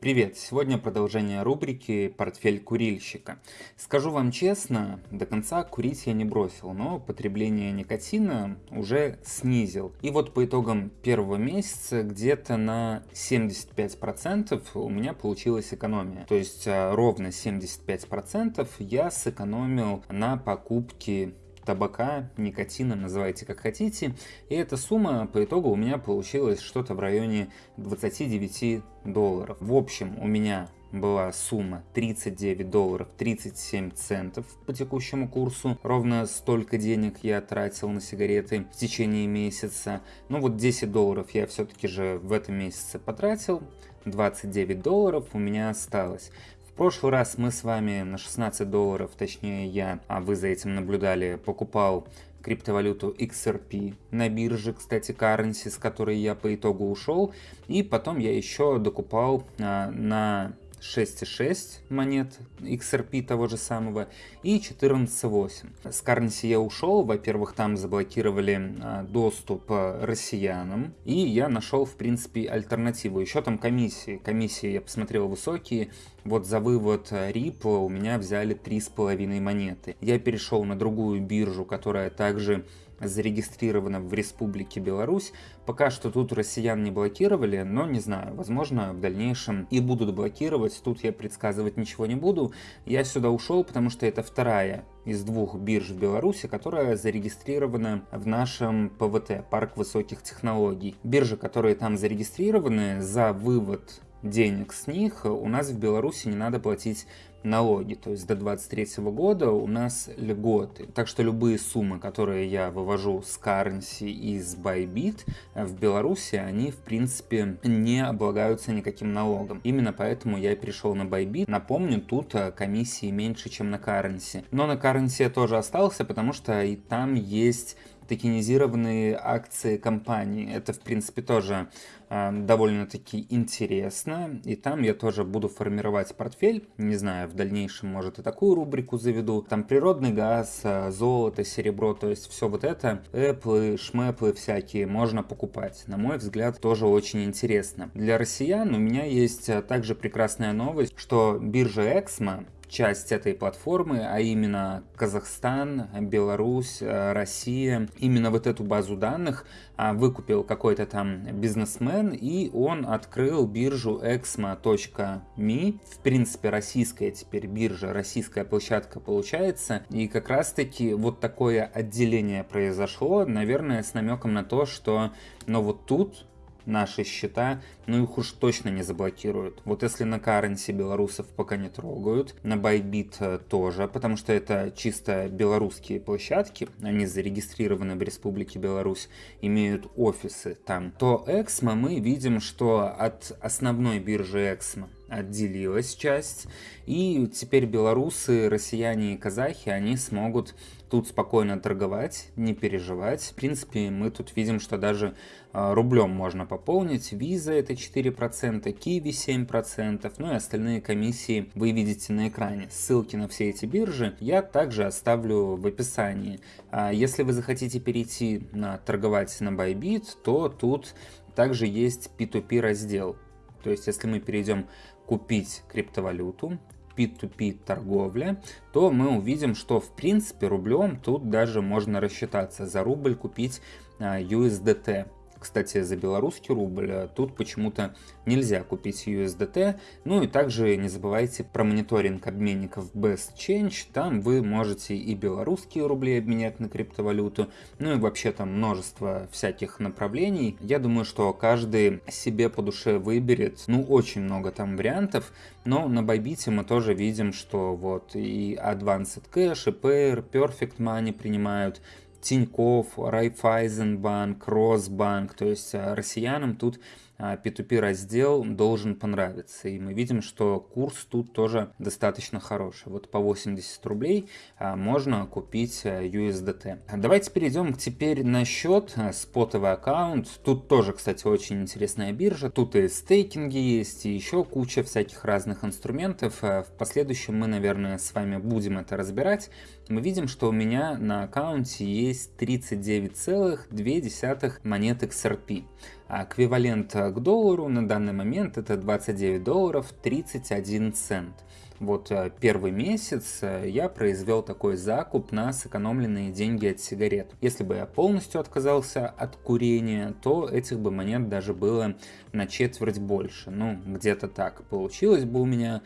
Привет! Сегодня продолжение рубрики «Портфель курильщика». Скажу вам честно, до конца курить я не бросил, но потребление никотина уже снизил. И вот по итогам первого месяца где-то на 75% у меня получилась экономия. То есть а, ровно 75% я сэкономил на покупке табака, никотина, называйте как хотите. И эта сумма по итогу у меня получилась что-то в районе 29 долларов. В общем, у меня была сумма 39 долларов 37 центов по текущему курсу. Ровно столько денег я тратил на сигареты в течение месяца. Ну вот 10 долларов я все-таки же в этом месяце потратил. 29 долларов у меня осталось прошлый раз мы с вами на 16 долларов, точнее я, а вы за этим наблюдали, покупал криптовалюту XRP на бирже, кстати, currency, с которой я по итогу ушел. И потом я еще докупал а, на 6.6 монет XRP того же самого и 14.8. С Currency я ушел, во-первых, там заблокировали а, доступ а, россиянам, и я нашел, в принципе, альтернативу. Еще там комиссии. Комиссии я посмотрел высокие, вот за вывод Ripple у меня взяли 3,5 монеты. Я перешел на другую биржу, которая также зарегистрирована в Республике Беларусь. Пока что тут россиян не блокировали, но не знаю, возможно в дальнейшем и будут блокировать. Тут я предсказывать ничего не буду. Я сюда ушел, потому что это вторая из двух бирж в Беларуси, которая зарегистрирована в нашем ПВТ, Парк Высоких Технологий. Биржи, которые там зарегистрированы, за вывод денег с них у нас в Беларуси не надо платить налоги. То есть до 2023 года у нас льготы. Так что любые суммы, которые я вывожу с Currency и с Bybit в Беларуси, они в принципе не облагаются никаким налогом. Именно поэтому я перешел на Bybit. Напомню, тут э, комиссии меньше, чем на Currency. Но на Currency я тоже остался, потому что и там есть токенизированные акции компании. Это, в принципе, тоже э, довольно-таки интересно. И там я тоже буду формировать портфель. Не знаю, в дальнейшем, может, и такую рубрику заведу. Там природный газ, э, золото, серебро, то есть все вот это, Apple, шмэплы всякие можно покупать. На мой взгляд, тоже очень интересно. Для россиян у меня есть э, также прекрасная новость, что биржа Эксмо часть этой платформы, а именно Казахстан, Беларусь, э, Россия. Именно вот эту базу данных а, выкупил какой-то там бизнесмен, и он открыл биржу exmo.me. В принципе, российская теперь биржа, российская площадка получается. И как раз-таки вот такое отделение произошло, наверное, с намеком на то, что ну вот тут наши счета, ну их уж точно не заблокируют. Вот если на Currency белорусов пока не трогают, на Bybit э, тоже, потому что это чисто белорусские площадки, они зарегистрированы в Республике Беларусь, имеют офисы там, то Эксмо мы видим, что от основной биржи Эксмо отделилась часть, и теперь белорусы, россияне и казахи, они смогут тут спокойно торговать, не переживать. В принципе, мы тут видим, что даже э, рублем можно пополнить. Виза это 4%, Киви 7%, ну и остальные комиссии вы видите на экране. Ссылки на все эти биржи я также оставлю в описании. А если вы захотите перейти на торговать на Bybit, то тут также есть P2P раздел. То есть, если мы перейдем купить криптовалюту, P2P торговля, то мы увидим, что в принципе рублем тут даже можно рассчитаться. За рубль купить USDT. Кстати, за белорусский рубль э, тут почему-то нельзя купить USDT. Ну и также не забывайте про мониторинг обменников Best Change. Там вы можете и белорусские рубли обменять на криптовалюту. Ну и вообще там множество всяких направлений. Я думаю, что каждый себе по душе выберет. Ну, очень много там вариантов. Но на Bybit мы тоже видим, что вот и Advanced Cash, и Payer, Perfect Money принимают. Тиньков, Райфайзенбанк, Росбанк, то есть а, россиянам тут P2P а, раздел должен понравиться. И мы видим, что курс тут тоже достаточно хороший. Вот по 80 рублей а, можно купить USDT. Давайте перейдем теперь на счет, спотовый аккаунт. Тут тоже, кстати, очень интересная биржа. Тут и стейкинги есть, и еще куча всяких разных инструментов. В последующем мы, наверное, с вами будем это разбирать. Мы видим, что у меня на аккаунте есть 39,2 монет XRP. Эквивалент к доллару на данный момент это 29 долларов 31 цент. Вот э, первый месяц э, я произвел такой закуп на сэкономленные деньги от сигарет. Если бы я полностью отказался от курения, то этих бы монет даже было на четверть больше. Ну, где-то так. Получилось бы у меня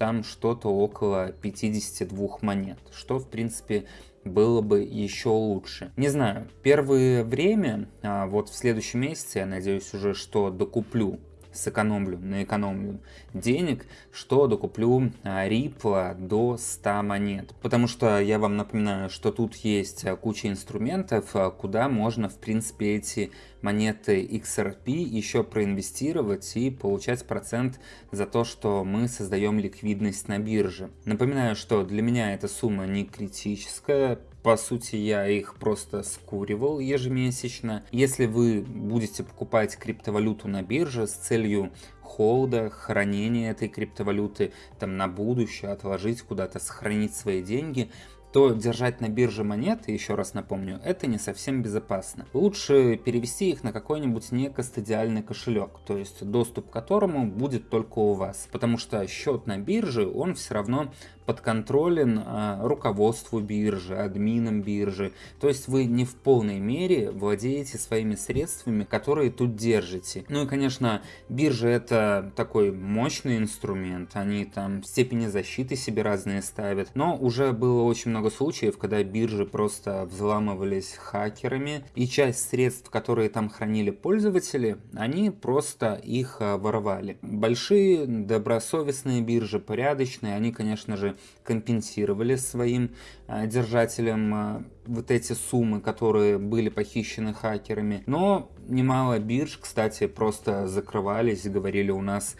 там что-то около 52 монет, что в принципе было бы еще лучше. Не знаю, первое время, а вот в следующем месяце, я надеюсь уже, что докуплю сэкономлю, наэкономлю денег, что докуплю Ripple до 100 монет. Потому что я вам напоминаю, что тут есть куча инструментов, куда можно в принципе эти монеты XRP еще проинвестировать и получать процент за то, что мы создаем ликвидность на бирже. Напоминаю, что для меня эта сумма не критическая, по сути, я их просто скуривал ежемесячно. Если вы будете покупать криптовалюту на бирже с целью холда, хранения этой криптовалюты там на будущее, отложить куда-то, сохранить свои деньги, то держать на бирже монеты, еще раз напомню, это не совсем безопасно. Лучше перевести их на какой-нибудь некостадиальный кошелек, то есть доступ к которому будет только у вас. Потому что счет на бирже, он все равно подконтролен а, руководству биржи, админам биржи. То есть вы не в полной мере владеете своими средствами, которые тут держите. Ну и, конечно, биржа это такой мощный инструмент. Они там степени защиты себе разные ставят. Но уже было очень много случаев, когда биржи просто взламывались хакерами. И часть средств, которые там хранили пользователи, они просто их а, воровали. Большие добросовестные биржи, порядочные, они, конечно же, компенсировали своим а, держателям а, вот эти суммы, которые были похищены хакерами. Но немало бирж, кстати, просто закрывались, говорили, у нас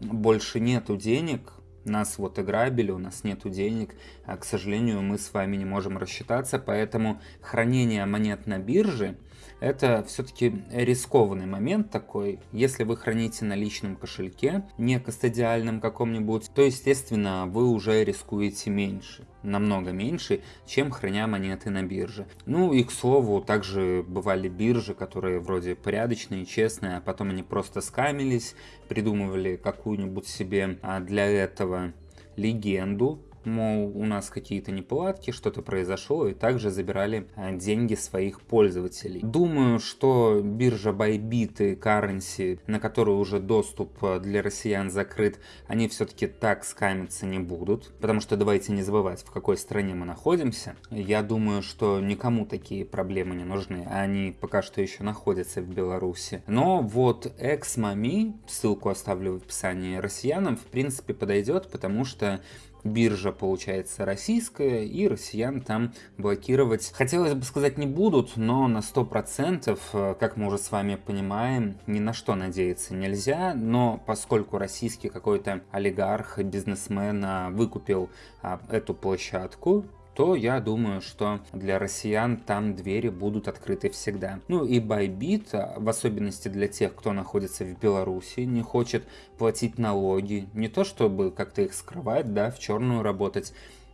больше нету денег, нас вот ограбили, у нас нету денег, а, к сожалению, мы с вами не можем рассчитаться, поэтому хранение монет на бирже это все-таки рискованный момент такой. Если вы храните на личном кошельке, не кастодиальном каком-нибудь, то, естественно, вы уже рискуете меньше намного меньше, чем храня монеты на бирже. Ну и к слову, также бывали биржи, которые вроде порядочные, честные, а потом они просто скамились, придумывали какую-нибудь себе а, для этого легенду, мол, у нас какие-то неполадки, что-то произошло, и также забирали а, деньги своих пользователей. Думаю, что биржа Bybit и Currency, на которую уже доступ а, для россиян закрыт, они все-таки так скамиться не будут, потому что давайте не забывать, в какой стране мы находимся. Я думаю, что никому такие проблемы не нужны, они пока что еще находятся в Беларуси. Но вот Exmami, ссылку оставлю в описании россиянам, в принципе подойдет, потому что биржа получается российская, и россиян там блокировать, хотелось бы сказать, не будут, но на 100%, э, как мы уже с вами понимаем, ни на что надеяться нельзя, но поскольку российский какой-то олигарх, бизнесмен а, выкупил а, эту площадку, то я думаю, что для россиян там двери будут открыты всегда. Ну и Bybit, а, в особенности для тех, кто находится в Беларуси, не хочет платить налоги, не то чтобы как-то их скрывать, да, в черную работать,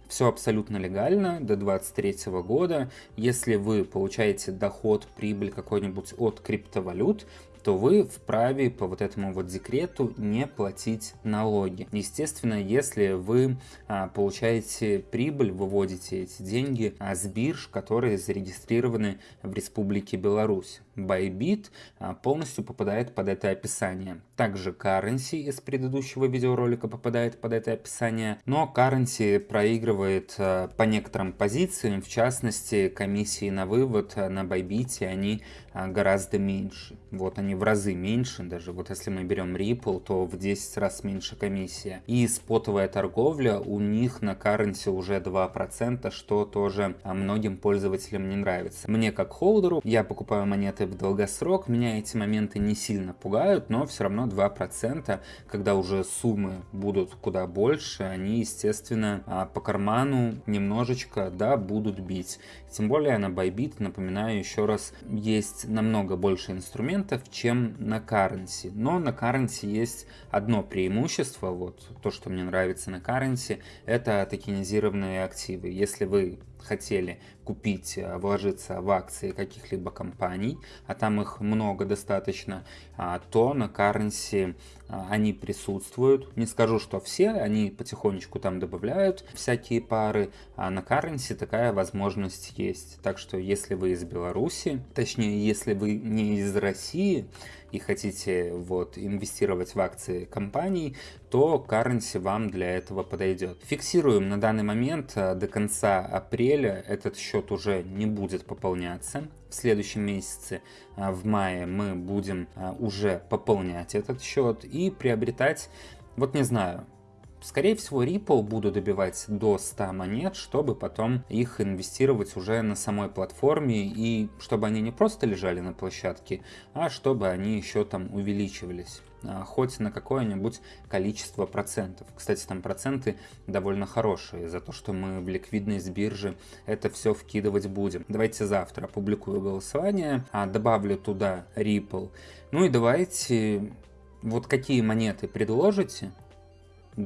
все абсолютно легально до 2023 года. Если вы получаете доход, прибыль какой-нибудь от криптовалют, то вы вправе по вот этому вот декрету не платить налоги. Естественно, если вы а, получаете прибыль, выводите эти деньги а, с бирж, которые зарегистрированы в Республике Беларусь. Bybit а, полностью попадает под это описание. Также Currency из предыдущего видеоролика попадает под это описание, но Currency проигрывает по некоторым позициям, в частности комиссии на вывод на Bybit они гораздо меньше. Вот они в разы меньше, даже вот если мы берем Ripple, то в 10 раз меньше комиссия. И спотовая торговля у них на Currency уже 2%, что тоже многим пользователям не нравится. Мне как холдеру, я покупаю монеты в долгосрок, меня эти моменты не сильно пугают, но все равно 2%, когда уже суммы будут куда больше, они, естественно, а, по карману немножечко, да, будут бить. Тем более на Bybit, напоминаю еще раз, есть намного больше инструментов, чем на Currency. Но на Currency есть одно преимущество, вот то, что мне нравится на Currency, это токенизированные активы. Если вы хотели купить, э, вложиться в акции каких-либо компаний, а там их много достаточно, а, то на Currency а, они присутствуют. Не скажу, что все, они потихонечку там добавляют всякие пары, а на Currency такая возможность есть. Так что если вы из Беларуси, точнее, если вы не из России, и хотите вот инвестировать в акции компаний, то Currency вам для этого подойдет. Фиксируем на данный момент э, до конца апреля этот счет уже не будет пополняться. В следующем месяце, э, в мае, мы будем э, уже пополнять этот счет и приобретать, вот не знаю, Скорее всего, Ripple буду добивать до 100 монет, чтобы потом их инвестировать уже на самой платформе, и чтобы они не просто лежали на площадке, а чтобы они еще там увеличивались а, хоть на какое-нибудь количество процентов. Кстати, там проценты довольно хорошие за то, что мы в ликвидность биржи это все вкидывать будем. Давайте завтра опубликую голосование, а добавлю туда Ripple. Ну и давайте, вот какие монеты предложите,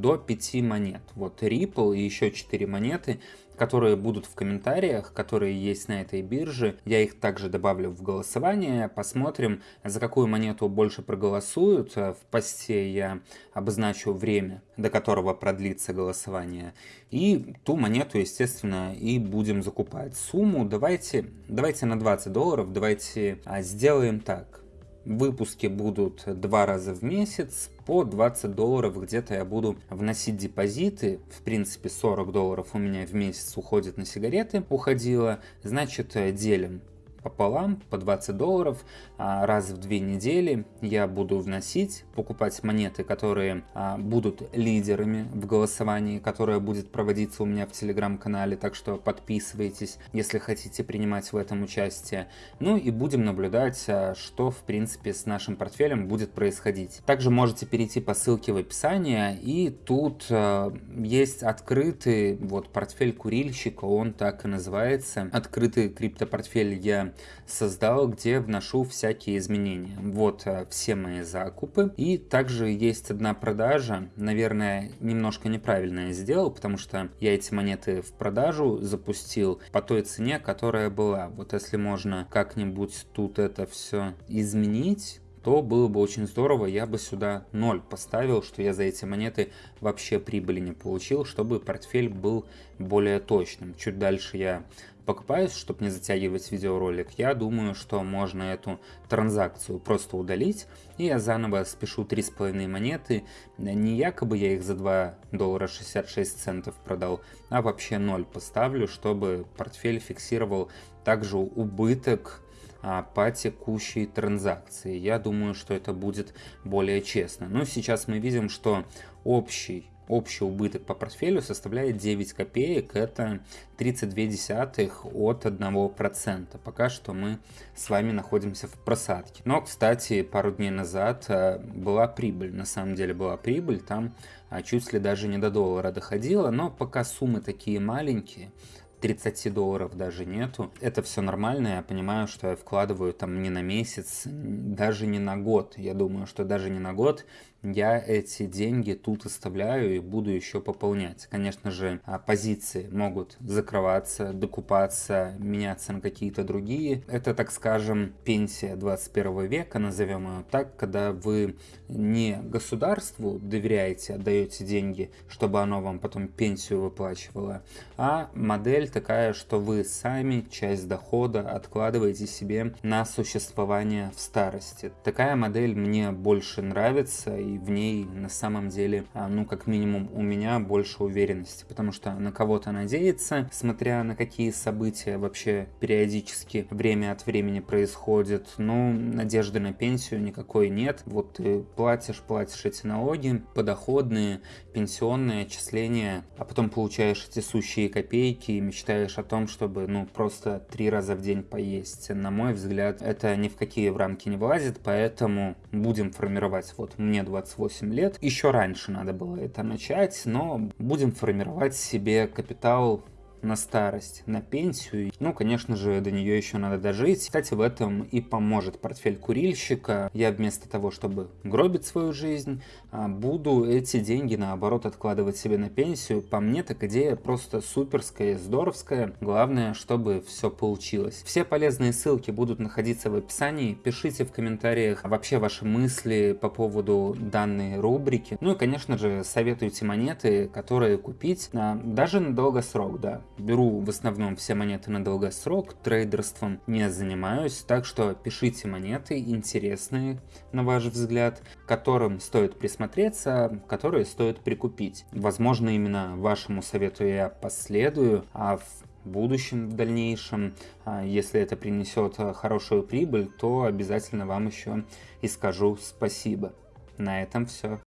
до 5 монет. Вот Ripple и еще 4 монеты, которые будут в комментариях, которые есть на этой бирже. Я их также добавлю в голосование. Посмотрим, за какую монету больше проголосуют. В посте я обозначу время, до которого продлится голосование. И ту монету, естественно, и будем закупать. Сумму давайте, давайте на 20 долларов, давайте а, сделаем так. Выпуски будут два раза в месяц, по 20 долларов где-то я буду вносить депозиты. В принципе, 40 долларов у меня в месяц уходит на сигареты, уходило. Значит, делим пополам по 20 долларов а, раз в две недели я буду вносить, покупать монеты, которые а, будут лидерами в голосовании, которое будет проводиться у меня в телеграм-канале, так что подписывайтесь, если хотите принимать в этом участие. Ну и будем наблюдать, а, что в принципе с нашим портфелем будет происходить. Также можете перейти по ссылке в описании, и тут есть открытый вот портфель курильщика, он так и называется. Открытый криптопортфель я создал, где вношу всякие изменения. Вот э, все мои закупы. И также есть одна продажа, наверное, немножко неправильно я сделал, потому что я эти монеты в продажу запустил по той цене, которая была. Вот если можно как-нибудь тут это все изменить, то было бы очень здорово, я бы сюда 0 поставил, что я за эти монеты вообще прибыли не получил, чтобы портфель был более точным. Чуть дальше я покупаюсь, чтобы не затягивать видеоролик, я думаю, что можно эту транзакцию просто удалить, и я заново спешу 3,5 монеты, не якобы я их за 2 доллара 66 центов продал, а вообще 0 поставлю, чтобы портфель фиксировал также убыток по текущей транзакции. Я думаю, что это будет более честно. Но сейчас мы видим, что общий общий убыток по портфелю составляет 9 копеек, это 32 десятых от 1%. Пока что мы с вами находимся в просадке. Но, кстати, пару дней назад э, была прибыль, на самом деле была прибыль, там а, чуть ли даже не до доллара доходила, но пока суммы такие маленькие, 30 долларов даже нету. Это все нормально, я понимаю, что я вкладываю там не на месяц, даже не на год. Я думаю, что даже не на год я эти деньги тут оставляю и буду еще пополнять. Конечно же, а, позиции могут закрываться, докупаться, меняться на какие-то другие. Это, так скажем, пенсия 21 века, назовем ее так, когда вы не государству доверяете, отдаете деньги, чтобы оно вам потом пенсию выплачивало, а модель такая, что вы сами часть дохода откладываете себе на существование в старости. Такая модель мне больше нравится и в ней на самом деле, а, ну, как минимум, у меня больше уверенности, потому что на кого-то надеяться, смотря на какие события вообще периодически время от времени происходят, ну, надежды на пенсию никакой нет. Вот ты платишь, платишь эти налоги, подоходные, пенсионные отчисления, а потом получаешь эти сущие копейки и мечтаешь о том, чтобы, ну, просто три раза в день поесть. На мой взгляд, это ни в какие в рамки не влазит, поэтому будем формировать, вот мне 20 28 лет. Еще раньше надо было это начать, но будем формировать себе капитал на старость, на пенсию. Ну, конечно же, до нее еще надо дожить. Кстати, в этом и поможет портфель курильщика. Я вместо того, чтобы гробить свою жизнь, а, буду эти деньги, наоборот, откладывать себе на пенсию. По мне, так идея просто суперская, здоровская. Главное, чтобы все получилось. Все полезные ссылки будут находиться в описании. Пишите в комментариях вообще ваши мысли по поводу данной рубрики. Ну и, конечно же, советуйте монеты, которые купить даже на долгосрок, да. Беру в основном все монеты на долгосрок, трейдерством не занимаюсь, так что пишите монеты интересные, на ваш взгляд, которым стоит присмотреться, которые стоит прикупить. Возможно, именно вашему совету я последую, а в будущем, в дальнейшем, а, если это принесет хорошую прибыль, то обязательно вам еще и скажу спасибо. На этом все.